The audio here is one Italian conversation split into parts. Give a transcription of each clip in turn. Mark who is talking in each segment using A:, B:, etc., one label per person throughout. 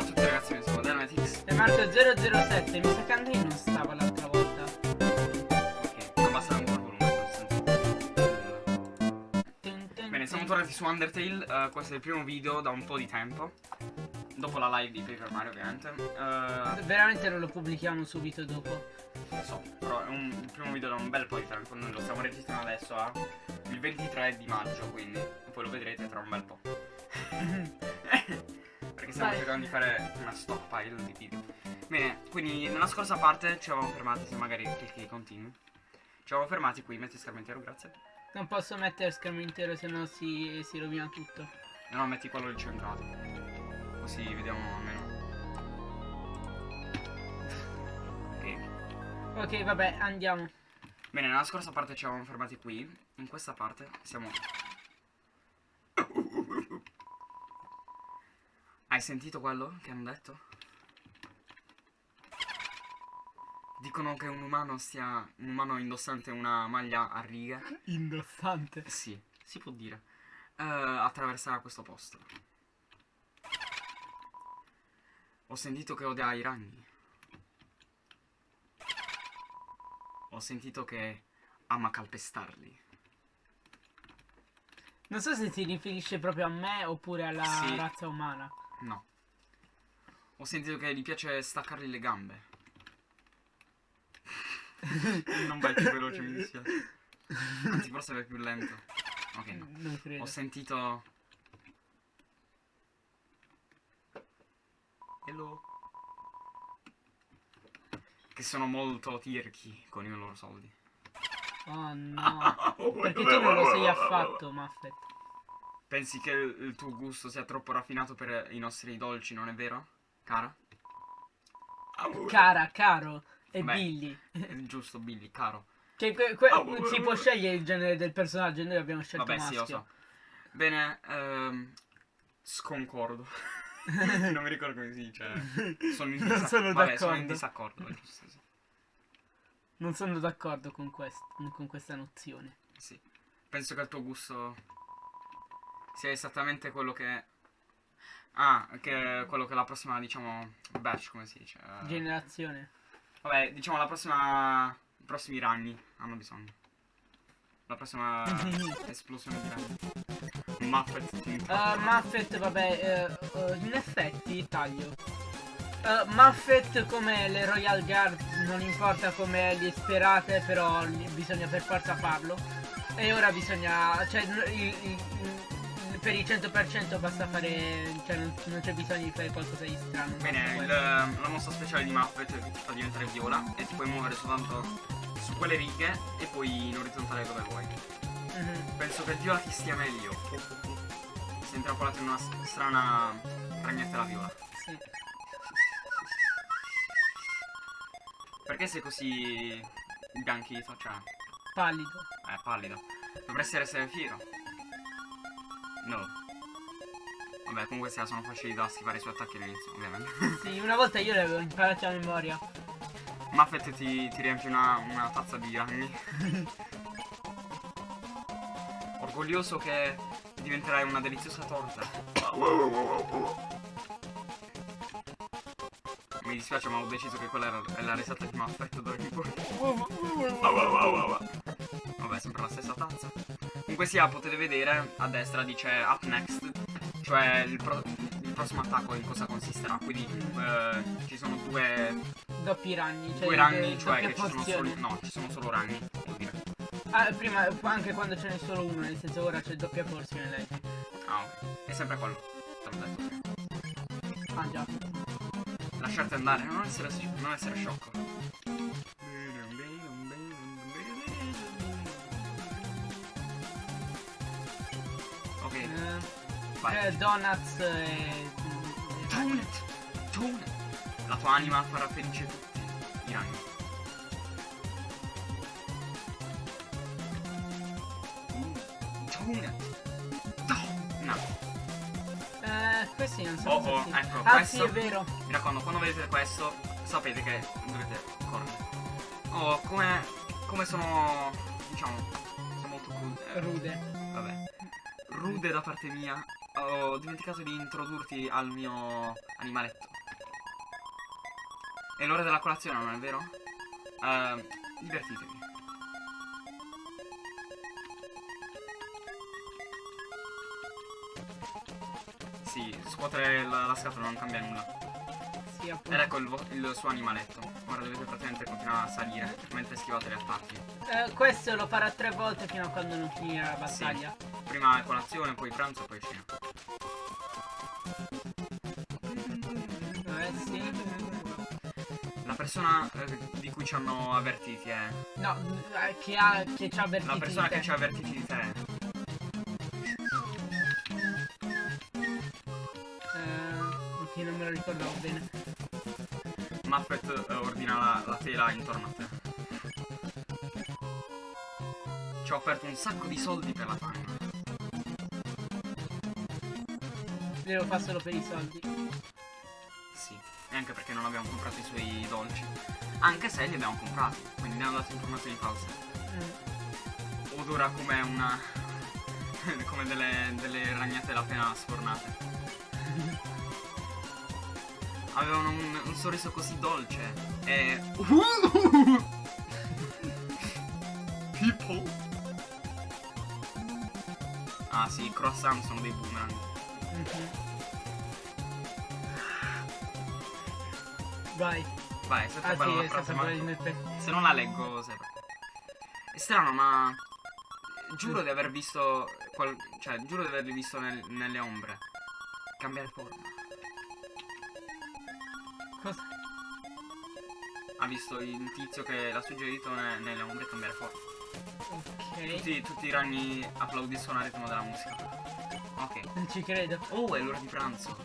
A: Ciao a tutti ragazzi, io sono Dynamitex.
B: E Marco007, mi sa che Andrei non stava l'altra volta.
A: Ok, abbassa ancora il volume,
B: tin,
A: Bene, siamo tornati su Undertale, eh, questo è il primo video da un po' di tempo. Dopo la live di Paper Mario ovviamente. Eh,
B: Veramente non lo pubblichiamo subito dopo.
A: lo so, però è un, il primo video da un bel po' di tempo, noi lo stiamo registrando adesso a il 23 di maggio, quindi poi lo vedrete tra un bel po'. Stiamo
B: Vai.
A: cercando di fare una stockpile di video. Bene, quindi nella scorsa parte ci avevamo fermati, se magari clicchi continui. Ci avevamo fermati qui, metti schermo intero, grazie.
B: Non posso mettere schermo intero se no si, si rovina tutto.
A: E no, metti quello incentrato. Così vediamo almeno. Ok.
B: Ok, vabbè, andiamo.
A: Bene, nella scorsa parte ci avevamo fermati qui. In questa parte siamo. Hai sentito quello che hanno detto? Dicono che un umano stia. un umano indossante una maglia a righe.
B: Indossante.
A: Sì, si può dire. Eh, attraverserà questo posto. Ho sentito che odia i ragni. Ho sentito che ama calpestarli.
B: Non so se si riferisce proprio a me oppure alla
A: Sì.
B: razza umana.
A: No. Ho sentito che gli piace staccargli le gambe. non vai più veloce, mi dispiace. Anzi, forse vai più lento. Ok, no.
B: Non credo.
A: Ho sentito. Hello. Che sono molto tirchi con i loro soldi.
B: Oh no. Perché tu non lo sei affatto, Muffet.
A: Pensi che il, il tuo gusto sia troppo raffinato per i nostri dolci, non è vero? Cara?
B: Cara, caro e
A: Beh.
B: Billy.
A: È giusto, Billy, caro.
B: Che que- que- si può scegliere il genere del personaggio, noi abbiamo scelto
A: Vabbè,
B: maschio.
A: sì, lo so. Bene, ehm, sconcordo. non mi ricordo come si dice. Sono in,
B: Non sono
A: Vabbè, sono in disaccordo. è giusto, sì.
B: Non sono d'accordo con, quest- con questa nozione.
A: Sì. Penso che il tuo gusto sia esattamente quello che. Ah, che quello che la prossima, diciamo, batch, come si dice? Eh,
B: Generazione.
A: Vabbè, diciamo la prossima. I prossimi ragni hanno bisogno. La prossima esplosione di ragni. Muffet
B: Uh, Muffet, vabbè, eh, eh, in effetti taglio. Uh, Muffet come le Royal Guard, non importa come li sperate, però bisogna per forza farlo. E ora bisogna, cioè, il- il- per il 100% basta fare, cioè non, non c'è bisogno di fare qualcosa di strano.
A: Bene, il- la mossa speciale di Muffet che ti fa diventare viola e ti puoi muovere soltanto su quelle righe e poi in orizzontale dove vuoi.
B: Mhm.
A: Penso che viola ti stia meglio. Sei intrappolato in una strana ragnetta viola.
B: Sì.
A: Perché sei così bianchito? Cioè,
B: Pallido.
A: eh, pallido. Dovresti essere fiero. No. Vabbè, comunque sia, sono facili da schivare i suoi attacchi all'inizio, ovviamente.
B: Sì, una volta io le avevo imparate a memoria.
A: Muffet ti, ti riempie una, una tazza di ragni. Orgoglioso che diventerai una deliziosa torta. Mi dispiace ma ho deciso che quella era è la risata di Muffet d'ora in poi. Vabbè, sempre la stessa tazza. Comunque sia, potete vedere a destra dice up next, cioè il, pro- il prossimo attacco in cosa consisterà. Quindi eh, ci sono due,
B: Doppi ragni, cioè
A: due ragni, cioè che ci sono solo. No, ci sono solo ragni, vuol dire.
B: Ah, prima, anche quando ce n'è solo uno, nel senso ora c'è doppia porzione lei.
A: Ah, ok. È sempre quello. Te l'ho detto.
B: Ah già.
A: Lasciarti andare, non essere, non essere sciocco. Vai.
B: eh, donuts e...
A: Donut! Donut! La tua anima farà felice tutti i ragni. Donut! Donut!
B: Eh, questi non so
A: Oh, oh, ecco,
B: Ah
A: questo-
B: sì, è vero.
A: Mi raccomando, quando vedete questo, sapete che dovete correre. Oh, come, come sono, diciamo, sono molto crude.
B: Rude.
A: vabbè. Rude da parte mia. Ho dimenticato di introdurti al mio animaletto. È l'ora della colazione, non è vero? Uh, divertitevi. Sì, scuotere la, la scatola non cambia nulla.
B: Sì, appunto.
A: Ed ecco il, il, suo animaletto. Ora dovete praticamente continuare a salire mentre schivate gli attacchi.
B: Eh, questo lo farà tre volte fino a quando non finirà la battaglia.
A: Sì. Prima colazione, poi pranzo, poi cena.
B: Eh sì.
A: La persona eh, di cui ci hanno avvertiti è. Eh.
B: No, eh, che, ha, che ci ha avvertiti.
A: La persona che ci ha avvertiti di te.
B: che non me lo ricordavo bene.
A: Muppet eh, ordina la, la tela intorno a te. Ci ha offerto un sacco di soldi per la time.
B: Devo fare solo per i soldi.
A: Sì, e anche perché non abbiamo comprato i suoi dolci. Anche se li abbiamo comprati, quindi ne hanno dato informazioni false. Mm. Odora come una... come delle, delle ragnatele appena sfornate. avevano un, un sorriso così dolce e... People! Ah sì, i croissant sono dei boomerang. -hmm.
B: Vai.
A: Vai, se
B: ah,
A: sì,
B: la frase, ma...
A: Se non la leggo, se... È strano, ma... Giuro di aver visto... Qual... Cioè, giuro di averli visto nel... nelle ombre. Cambiare forma.
B: Cosa?
A: Ha visto il tizio che l'ha suggerito ne nelle ombre cambiare forza.
B: Ok.
A: Tutti, tutti, i ragni applaudiscono al ritmo della musica.
B: Non ci credo.
A: Oh, è l'ora di pranzo.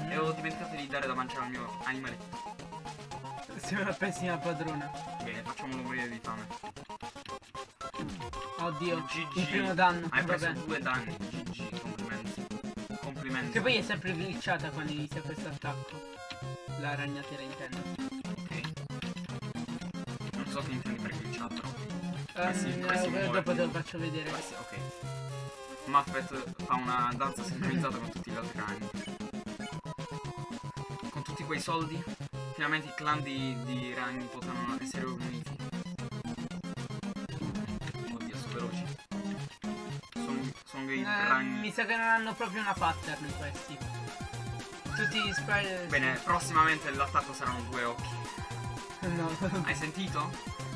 A: Mm. E ho dimenticato di dare da mangiare al mio animaletto.
B: Sei una pessima padrona.
A: Bene, facciamolo morire di fame.
B: Oddio, GG. il primo danno.
A: Hai preso Vabbè. due danni. GG, complimenti. Complimenti.
B: Che poi è sempre glitchata quando inizia questo attacco la ragnatela intendo.
A: Ok. Non so che intendi per glitchato.
B: Um, questi, questi uh, dopo te lo faccio vedere.
A: Questi, ok. Muppet fa una danza sincronizzata con tutti gli altri ragni. Con tutti quei soldi, finalmente i clan di, di ragni potranno essere uniti. Oddio, sono veloci. Sono, sono dei uh, ragni.
B: Mi sa che non hanno proprio una pattern questi. Tutti gli spray.
A: Bene, prossimamente l'attacco saranno due occhi.
B: No.
A: Hai sentito?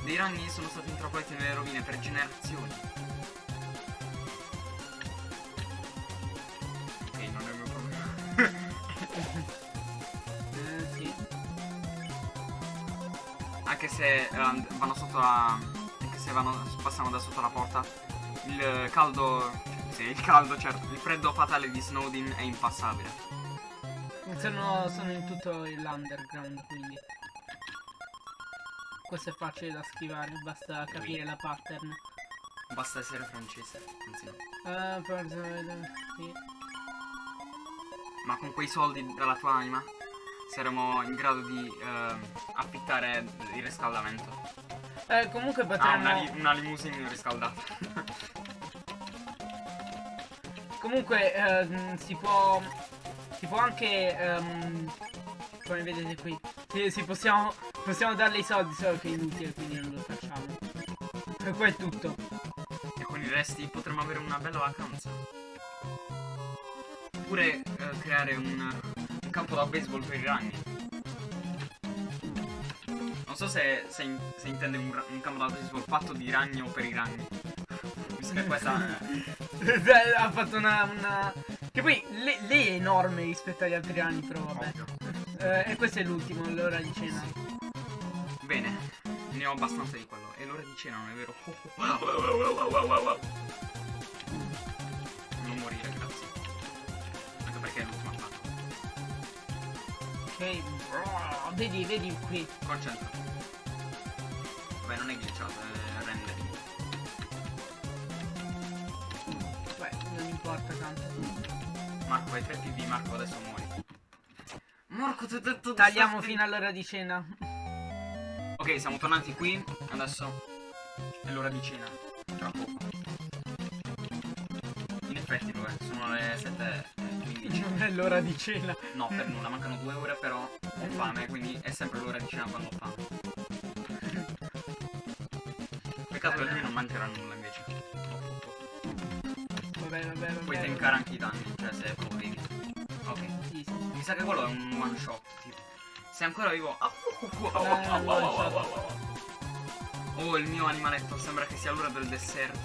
A: Dei ragni sono stati intrappolati nelle rovine per generazioni. Se uh, vanno sotto la. Anche se vanno, passano da sotto la porta. Il caldo. Sì, il caldo, certo. Il freddo fatale di Snowdin è impassabile.
B: Sono, sono in tutto l'underground quindi Questo è facile da schivare, basta capire la pattern
A: Basta essere francese, anzi no
B: uh, sì.
A: Ma con quei soldi dalla tua anima saremo in grado di uh, affittare il riscaldamento
B: eh, comunque potremmo...
A: Ah, una, li una limousine riscaldata
B: Comunque uh, si può si può anche, um, come vedete qui, si, si possiamo, possiamo darle i soldi, solo che è inutile, quindi non lo facciamo. E qua è tutto.
A: E con i resti potremo avere una bella vacanza. Oppure uh, creare un, campo da baseball per i ragni. Non so se, se, in, se intende un, un, campo da baseball fatto di ragni o per i ragni. Visto che questa...
B: ha fatto una, una che poi lei, lei, è enorme rispetto agli altri anni, però vabbè. Eh, e questo è l'ultimo, l'ora di cena.
A: Bene, ne ho abbastanza di quello. È l'ora di cena, non è vero?
B: Ok, vedi, vedi qui.
A: Concentrati. Vabbè, non è glitchato, è rendering.
B: Beh, non importa tanto.
A: Marco, hai 3 PV, Marco, adesso muori. Marco, ti ho detto
B: Tagliamo fino all'ora di cena.
A: Ok, siamo tornati qui. Adesso è l'ora di cena. Tra poco. In effetti lo è, sono le 7 11.
B: Non è l'ora di cena.
A: No, per nulla, mancano due ore, però ho fame, quindi è sempre l'ora di cena quando ho fame. Peccato che lui non mangerà nulla invece.
B: Vabbè, vabbè, vabbè.
A: Puoi tankare anche i danni, cioè se devi. Ok.
B: Sì, sì.
A: Mi sa che quello è un one shot, tipo. Sei ancora vivo. Oh, il mio animaletto, sembra che sia l'ora del dessert.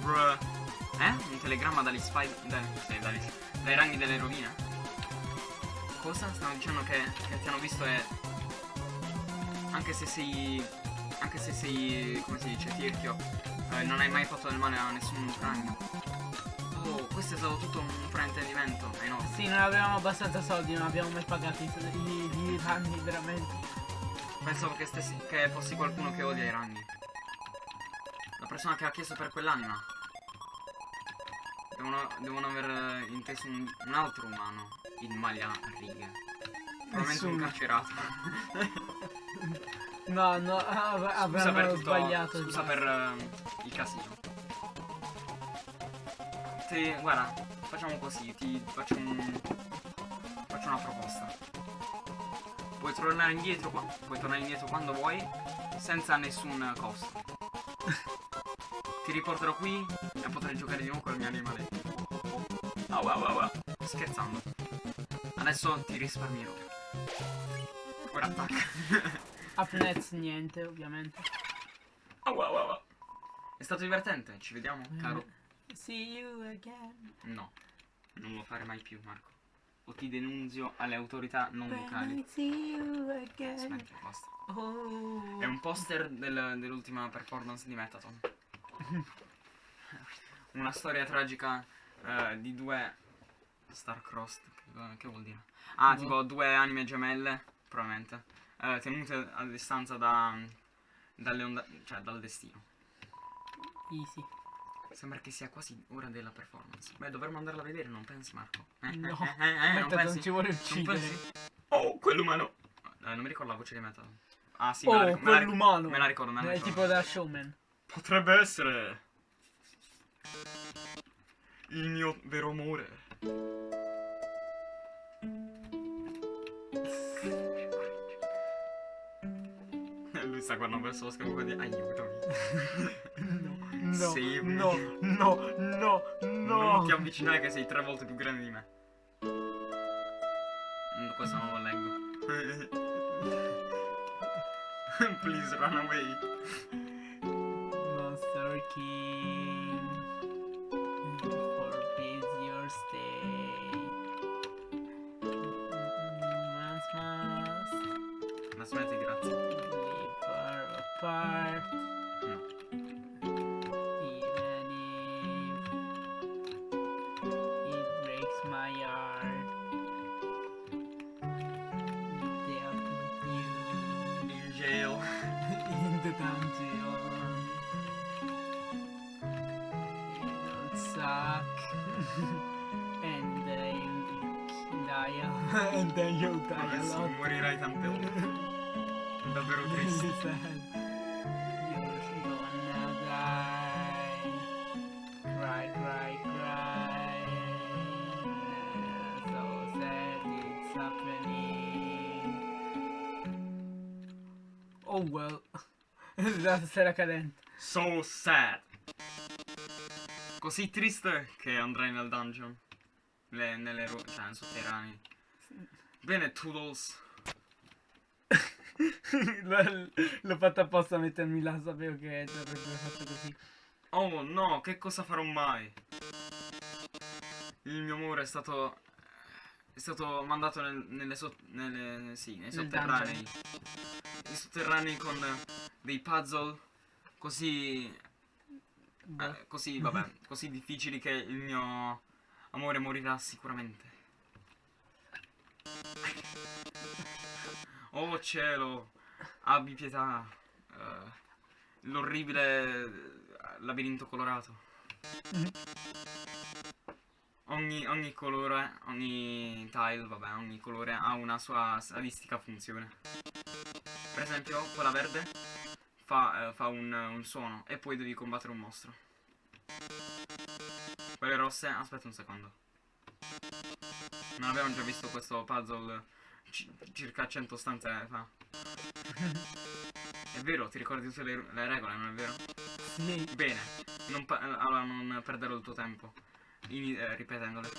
A: Bruh. Eh? Un telegramma dagli spy. Dai, sì, dagli, dai ranghi delle rovine. Cosa? Stanno dicendo che, che ti hanno visto e. Anche se sei. Anche se sei. come si dice, tirchio. eh, non hai mai fatto del male a nessun ragno. Oh, questo è stato tutto un fraintendimento. Eh no.
B: Sì, non avevamo abbastanza soldi, non abbiamo mai pagato i, i, i ragni, veramente.
A: Pensavo che, stessi, che fossi qualcuno che odia i ragni. La persona che ha chiesto per quell'anima. Devono, devono aver inteso un, un altro umano in maglia a righe. Probabilmente un carcerato.
B: No, no, av-
A: Scusa per
B: avranno
A: tutto.
B: sbagliato.
A: Scusa per eh, il casino. Ti, guarda, facciamo così, ti faccio un. Faccio una proposta. Puoi tornare indietro qua. Puoi tornare indietro quando vuoi. Senza nessun costo. ti riporterò qui e potrai giocare di nuovo con il mio animale. Au, au, au, au. Scherzando. Adesso ti risparmierò. Ora attacca.
B: Upnets niente, ovviamente.
A: Au, au, au, au. È stato divertente, ci vediamo, caro.
B: See you again.
A: No, non lo fare mai più, Marco. O ti denunzio alle autorità non locali.
B: see you again.
A: Smettila, basta.
B: Oh.
A: È un poster del- dell'ultima performance di Metaton. Una storia tragica eh, di due Star-Crossed. Che, che vuol dire? Ah,
B: Boh.
A: tipo due anime gemelle, probabilmente. eh, tenute a distanza da, dalle onda- cioè dal destino.
B: Easy.
A: Sembra che sia quasi ora della performance. Beh, dovremmo andarla a vedere, non pensi, Marco? Eh,
B: No.
A: eh, eh, eh, non pensi?
B: non ci vuole uccidere.
A: Oh, quell'umano! Eh, non mi ricordo la voce di Metal. Ah, sì, me la
B: Oh,
A: me la ric-
B: quell'umano.
A: Me la ricordo, me la
B: È
A: ricordo.
B: tipo da showman.
A: Potrebbe essere il mio vero amore. Lui sta guardando verso lo schermo di aiutami.
B: No,
A: Sì,
B: no,
A: mi-
B: no, no, no.
A: Non ti avvicinare che sei tre volte più grande di me. Mm, Questo non lo leggo. Please run away.
B: A- and then you'll die a
A: Adesso morirai tante volte. Davvero triste.
B: Cry, cry, cry. So sad it's happening. Oh well. La sera cadente.
A: So sad. Così triste che andrai nel dungeon. Le- nelle ro- cioè, nei sotterranei. Bene, Toodles.
B: L'ho- fatto apposta a mettermi là, sapevo che avrebbe fatto così.
A: Oh no, che cosa farò mai? Il mio amore è stato. È stato mandato nel- nelle, sot- nelle sì, nei sotterranei. Nei sotterranei con dei puzzle così.
B: Boh.
A: eh, così, vabbè, così difficili che il mio amore morirà sicuramente. Oh cielo, abbi pietà. eh, l'orribile eh, labirinto colorato. Ogni, ogni colore, ogni tile, vabbè, ogni colore ha una sua sadistica funzione. Per esempio, quella verde fa, eh, fa un, un suono e poi devi combattere un mostro. Quelle rosse, aspetta un secondo. Non abbiamo già visto questo puzzle ci- circa 100 stanze fa. È vero, ti ricordi tutte le, le regole, non è vero?
B: Sì.
A: Bene, non allora non perdere il tuo tempo ini- eh, ripetendole.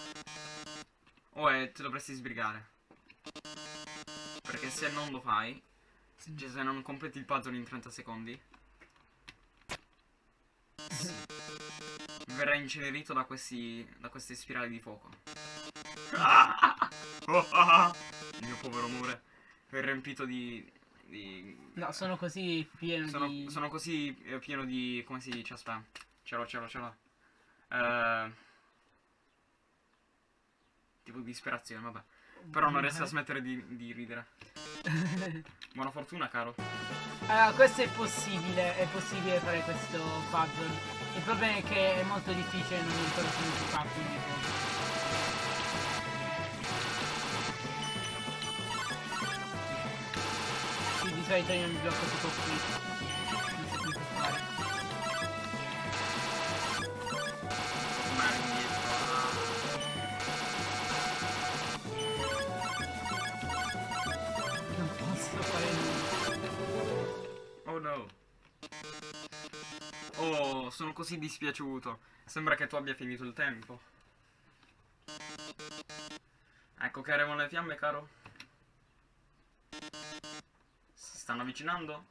A: O eh, te dovresti sbrigare. Perché se non lo fai, se, cioè, se non completi il puzzle in 30 secondi, verrai incenerito da questi da queste spirali di fuoco. Il mio povero amore è riempito di, di
B: No, sono così pieno
A: sono,
B: di...
A: sono così eh, pieno di. come si dice? Aspetta. Ce l'ho, ce l'ho, ce l'ho. Eh, tipo di disperazione, vabbè. Però non riesco a smettere di, di ridere. Buona fortuna, caro.
B: Allora, questo è possibile, è possibile fare questo puzzle. Il problema è che è molto difficile, non ricordo come si fa, quindi... solito io mi blocco tipo qui. Non posso fare nulla.
A: Oh no. Oh, sono così dispiaciuto. Sembra che tu abbia finito il tempo. Ecco che arrivano le fiamme, caro. Stanno avvicinando?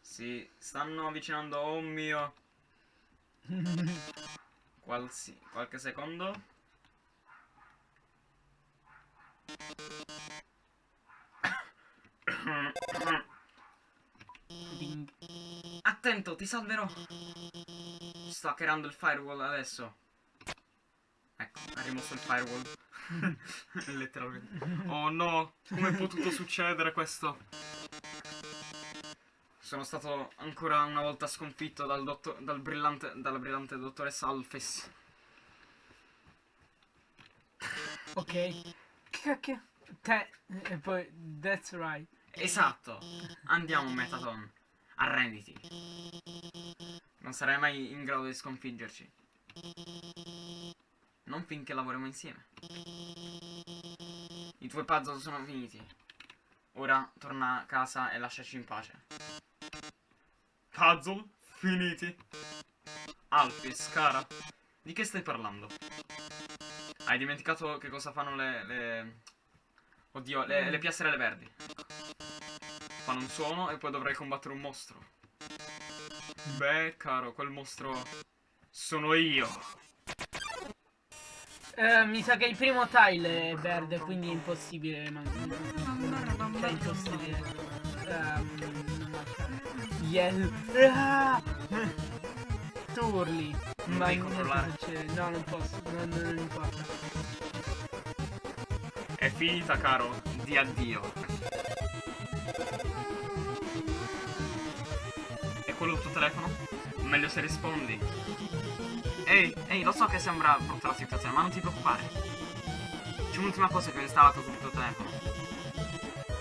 A: Si stanno avvicinando, oh mio. Qualsi, qualche secondo. Attento, ti salverò. Sto hackerando il firewall adesso. Ecco, ha rimosso il firewall. Letteralmente. Oh no, come è potuto succedere questo? Sono stato ancora una volta sconfitto dal, dottor, dal brillante, dalla brillante dottoressa Alphys.
B: Ok. Che cacchio? Te... E poi... That's right.
A: Esatto. Andiamo, Metaton. Arrenditi. Non sarai mai in grado di sconfiggerci. Non finché lavoriamo insieme. I tuoi puzzle sono finiti. Ora torna a casa e lasciaci in pace. Puzzle? Finiti? Alphys, cara. Di che stai parlando? Hai dimenticato che cosa fanno le... le... Oddio, le, le piastrelle verdi. Fanno un suono e poi dovrai combattere un mostro. Beh, caro, quel mostro sono io.
B: Eh, mi sa che il primo tile è verde, quindi è impossibile. Ma... Cioè, impossibile. Marcare. Yellow. Ah! Tu urli.
A: Non
B: Ma succede. No, non posso. Non, non, non importa.
A: È finita, caro. Di addio. È quello il tuo telefono? Meglio se rispondi. Ehi, ehi, lo so che sembra brutta la situazione, ma non ti preoccupare. C'è un'ultima cosa che ho installato sul tuo telefono.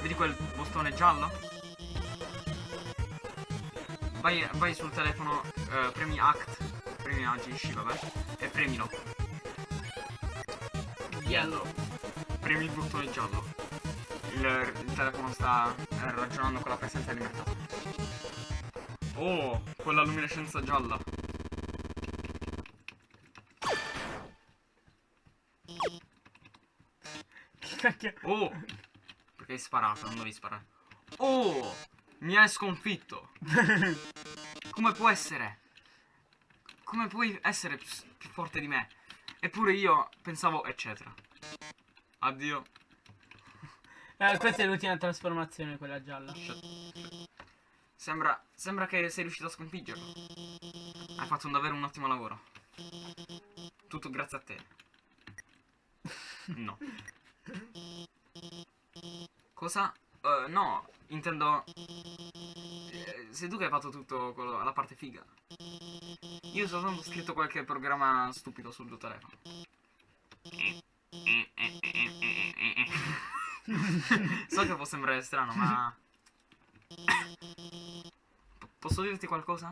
A: Vedi quel bottone giallo? Vai, vai sul telefono, eh, premi Act, premi Agisci, vabbè, e premilo. Yellow. Premi il bottone giallo. Il, il telefono sta eh, ragionando con la presenza di mercato. Oh, quella luminescenza gialla.
B: Cacchio.
A: Oh! Perché hai sparato? Non dovevi sparare. Oh! Mi hai sconfitto! Come può essere? Come puoi essere più, forte di me? Eppure io pensavo, eccetera. Addio.
B: Eh, questa è l'ultima trasformazione, quella gialla.
A: Sembra, sembra che sei riuscito a sconfiggerlo. Hai fatto un- davvero un ottimo lavoro. Tutto grazie a te. No. Cosa? Eh, no, intendo... eh, Sei tu che hai fatto tutto quello, la parte figa. Io ho soltanto scritto qualche programma stupido sul tuo telefono. so che può sembrare strano, ma... P- Posso dirti qualcosa?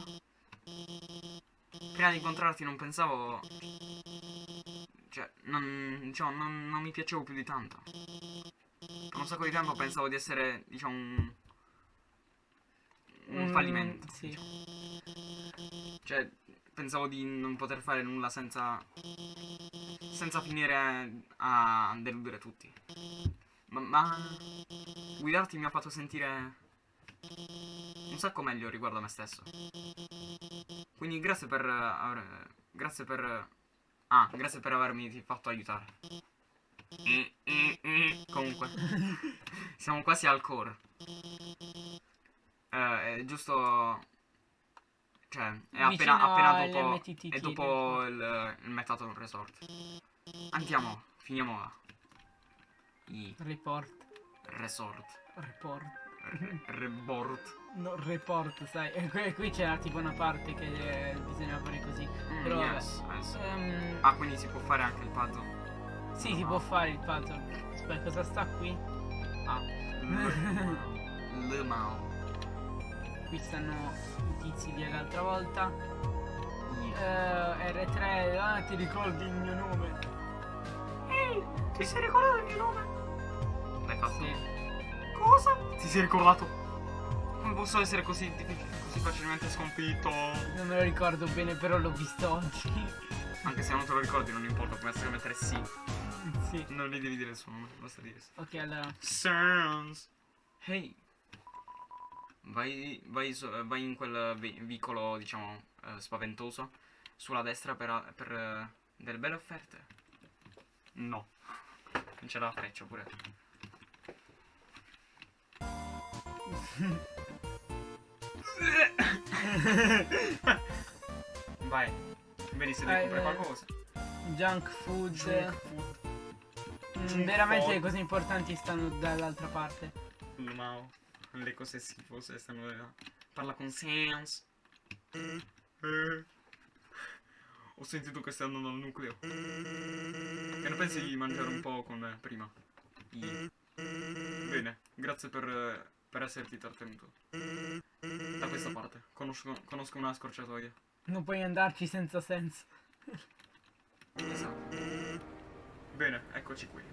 A: Prima di incontrarti non pensavo non, diciamo, non, non mi piacevo più di tanto. Per un sacco di tempo pensavo di essere, diciamo, un... Un
B: Mm,
A: fallimento.
B: sì.
A: diciamo. Cioè, pensavo di non poter fare nulla senza... Senza finire a deludere tutti. Ma, ma guidarti mi ha fatto sentire un sacco meglio riguardo a me stesso. Quindi grazie per aver, grazie per ah, grazie per avermi fatto aiutare. Eh, eh, eh. Comunque, siamo quasi al core. Eh, è giusto cioè, è appena,
B: Vicino
A: appena dopo è dopo il, il Metaton Resort. Andiamo, finiamo i
B: Report.
A: resort.
B: Report.
A: Re- Rebort.
B: No, report, sai. Qui, qui c'era tipo una parte che eh, bisognava fare così.
A: Mm,
B: Però
A: yes, yes.
B: Ehm,
A: Ah, quindi si può fare anche il puzzle.
B: sì, si può fare il puzzle. Aspetta, cosa sta qui? Ah.
A: Le Mao.
B: qui stanno i tizi dell'altra volta.
A: I-
B: Eh, R3, ah, ti ricordi il mio nome?
A: Ehi, ti sei ricordato il mio nome? L'hai fatto?
B: Sì.
A: Cosa? Ti sei ricordato? Come posso essere così, così facilmente sconfitto?
B: Non me lo ricordo bene, però l'ho visto oggi.
A: Anche se non te lo ricordi, non importa, puoi essere mettere sì.
B: sì.
A: Non gli devi dire il suo nome, basta dire sì.
B: Ok, allora.
A: Sans. Hey. Vai, vai, vai in quel vi- vicolo, diciamo, eh, spaventoso. Sulla destra per, per eh, delle belle offerte. No. Non c'era la freccia pure. Vai. Vedi se devi comprare
B: eh.
A: qualcosa.
B: Junk food.
A: Junk food.
B: Mm, veramente
A: food.
B: le cose importanti stanno dall'altra parte.
A: Mao. Le cose schifose stanno là. Parla con Sans. Ho sentito che stai andando al nucleo. Che ne pensi di mangiare un po' con me prima? I- Bene, grazie per, per esserti trattenuto. Questa parte. Conosco, conosco una scorciatoia.
B: Non puoi andarci senza senso.
A: Esatto. Bene, eccoci qui.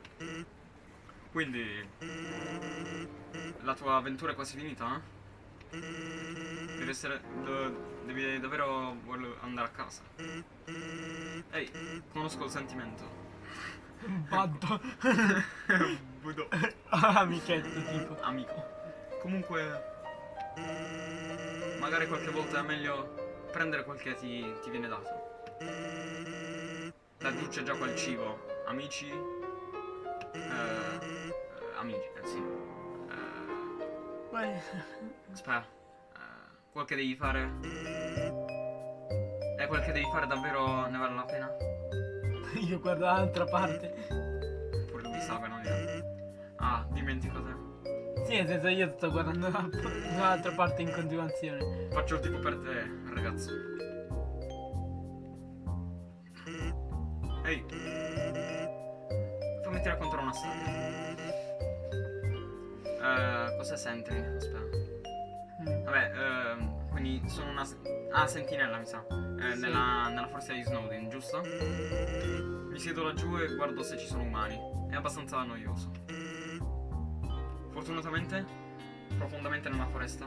A: Quindi... La tua avventura è quasi finita, eh? Devi essere... devi davvero voler andare a casa. Ehi, conosco il sentimento.
B: Baddo.
A: Budo.
B: Amichetto tipo.
A: Amico. Comunque... Magari qualche volta è meglio prendere quel che ti, ti viene dato. La c'è già quel cibo. Amici. Eh, eh, amici, eh, sì. Eh, aspetta. Eh, quel che devi fare. È quel che devi fare davvero ne vale la pena?
B: Io guardo dall'altra parte.
A: Pure lui sa che non è. Ah, dimentico te.
B: Sì, nel senso io sto guardando da- dall'altra parte in continuazione.
A: Faccio il tipo per te, ragazzo. Ehi. Fammi raccontare una storia. Eh, cosa senti? Aspetta.
B: Mm.
A: Vabbè, ehm, quindi sono una... Ah, sentinella mi sa. Eh,
B: Sì.
A: nella, nella foresta di Snowden, giusto? Mi siedo laggiù e guardo se ci sono umani. È abbastanza noioso. Fortunatamente, profondamente nella foresta,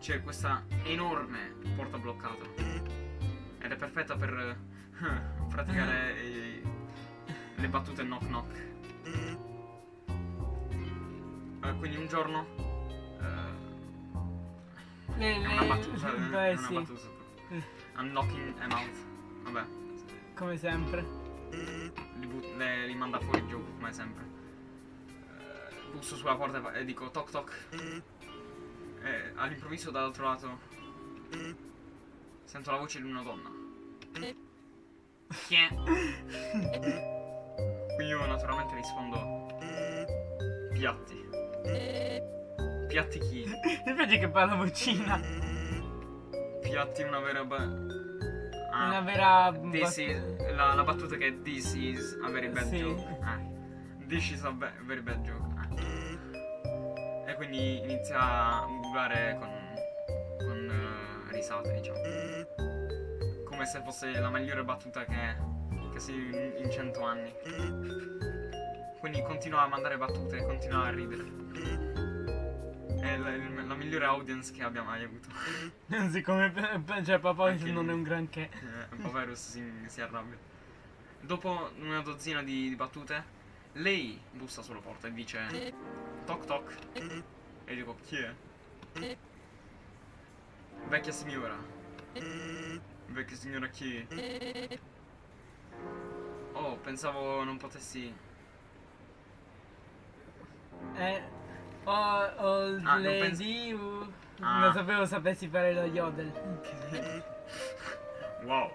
A: c'è questa enorme porta bloccata. Ed è perfetta per eh, praticare i- le battute knock knock. Eh, quindi un giorno... eh,
B: Le,
A: è una battuta, eh,
B: beh,
A: è una
B: sì,
A: battuta. I'm knocking them out. Vabbè,
B: come sempre.
A: li, li manda fuori il gioco come sempre. Busso sulla porta e dico toc toc. E all'improvviso dall'altro lato sento la voce di una donna. Chi è? Quindi io naturalmente rispondo piatti. Piatti chi?
B: Mi piace che parla vocina.
A: Piatti una vera ba- Ah,
B: Una vera.
A: This is, la, la battuta che è this is a very bad
B: Sì.
A: joke. Eh. This is a very bad joke. Quindi inizia a urlare con, con eh, risate, diciamo. Come se fosse la migliore battuta che, che si in, cento anni. Quindi continua a mandare battute, continua a ridere. È la, la migliore audience che abbia mai avuto.
B: Siccome cioè papà
A: Anche
B: non è un granché.
A: Eh, Poverus si, si arrabbia. Dopo una dozzina di, di battute, lei bussa sulla porta e dice toc toc. E dico chi è? Vecchia signora. Vecchia signora chi? Oh, pensavo non potessi.
B: Eh, oh, oh
A: Ah, non
B: lady, uh,
A: Ah.
B: non sapevo sapessi fare lo yodel.
A: Wow.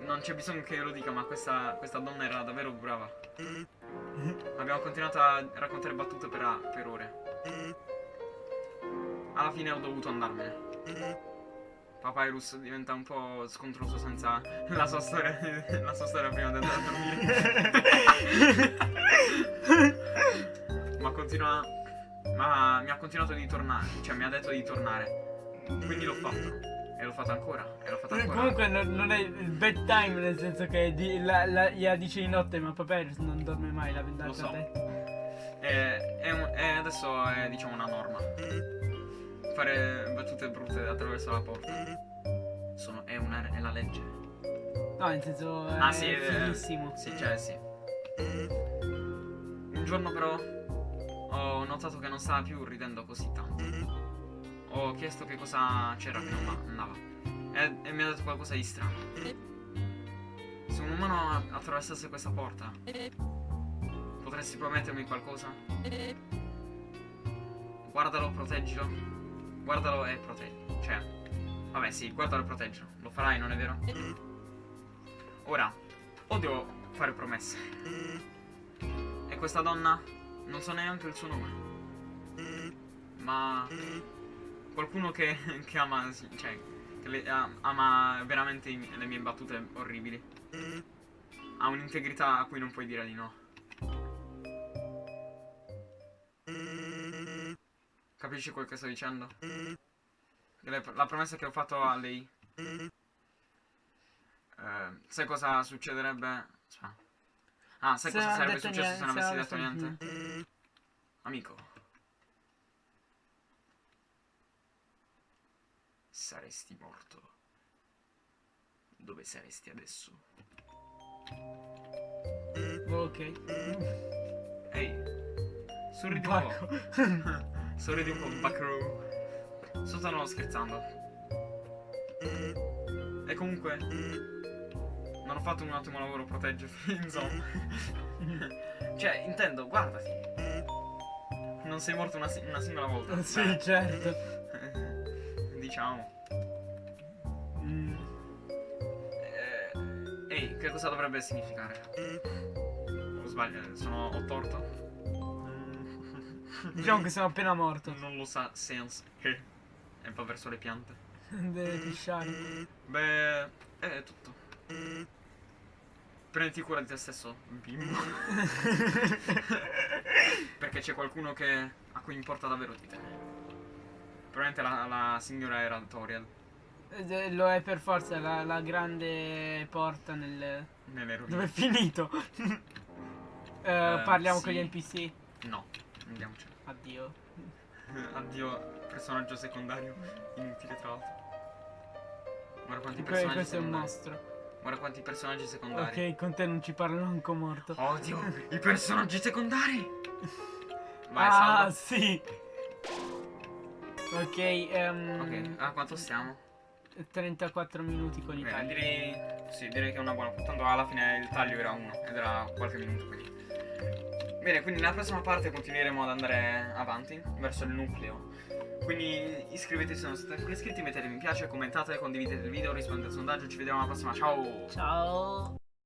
A: Non c'è bisogno che io lo dica, ma questa, questa donna era davvero brava. Abbiamo continuato a raccontare battute per, per ore. Alla fine ho dovuto andarmene. Papyrus diventa un po' scontroso senza la sua storia, la sua storia prima di andare a dormire. ma continua. Ma mi ha continuato di tornare. Cioè mi ha detto di tornare. Quindi l'ho fatto. E l'ho fatto ancora. E l'ho fatto
B: Eh,
A: ancora.
B: Comunque non, non è il bedtime nel senso che di, la, la, gliela dice di notte ma Papyrus non dorme mai la
A: Lo so.
B: detto.
A: E, è un- e adesso è diciamo una norma. Fare battute brutte attraverso la porta. Sono, è, una, è la legge.
B: No, nel senso è
A: Ah, sì, è-
B: fighissimo.
A: Sì, cioè sì. Un giorno però ho notato che non stava più ridendo così tanto. Ho chiesto che cosa c'era che non andava. E, e mi ha detto qualcosa di strano. Se un umano attraversasse questa porta, potresti promettermi qualcosa? Guardalo, proteggilo. Guardalo e proteggi. Cioè, vabbè, sì, guardalo e proteggilo. Lo farai, non è vero? Ora, odio fare promesse. E questa donna non so neanche il suo nome. Ma qualcuno che, che ama, sì, cioè, che le- am- ama veramente i- le mie battute orribili. Ha un'integrità a cui non puoi dire di no. Capisci quel che sto dicendo? Le- La promessa che ho fatto a lei eh, sai cosa succederebbe? Ah, sai
B: Se
A: cosa sarebbe successo
B: niente,
A: se non avessi detto niente? Amico. Saresti morto. Dove saresti adesso?
B: Ok.
A: Ehi. Sorridi un po'. Sorridi un po', Buckaroo. Stavo scherzando. E comunque. Non ho fatto un ottimo lavoro a proteggerti, insomma. cioè, intendo, guardati. Non sei morto una, una singola volta.
B: sì, certo.
A: diciamo. Che cosa dovrebbe significare? O sbaglio, sono ho torto?
B: Diciamo che sono appena morto.
A: Non lo sa Sans che è un po' verso le piante.
B: Deve pisciare.
A: Beh, è tutto. Prenditi cura di te stesso, bimbo. Perché c'è qualcuno che a cui importa davvero di te. Probabilmente la, la signora era Toriel
B: Eh, Lo è per forza la, la grande porta nel...
A: nelle rovine.
B: Dove è finito? Eh,
A: Eh,
B: parliamo
A: sì.
B: con gli NPC.
A: No, andiamocene.
B: Addio.
A: Addio, personaggio secondario. Inutile tra l'altro. Guarda quanti
B: Que-
A: personaggi
B: questo è un
A: secondari.
B: mostro.
A: Guarda quanti personaggi secondari.
B: Ok, con te non ci parlo manco morto.
A: Odio i personaggi secondari. Vai,
B: ah,
A: salva.
B: sì. Ok, ehm,
A: Ok, a quanto stiamo?
B: 34 minuti con i
A: Beh,
B: tagli.
A: direi. Sì, direi che è una buona. Tanto alla fine il taglio era uno ed era qualche minuto quindi. Bene, quindi nella prossima parte continueremo ad andare avanti verso il nucleo. Quindi iscrivetevi se non siete ancora iscritti, mettete mi piace, commentate, condividete il video, rispondete al sondaggio, ci vediamo alla prossima, ciao!
B: Ciao.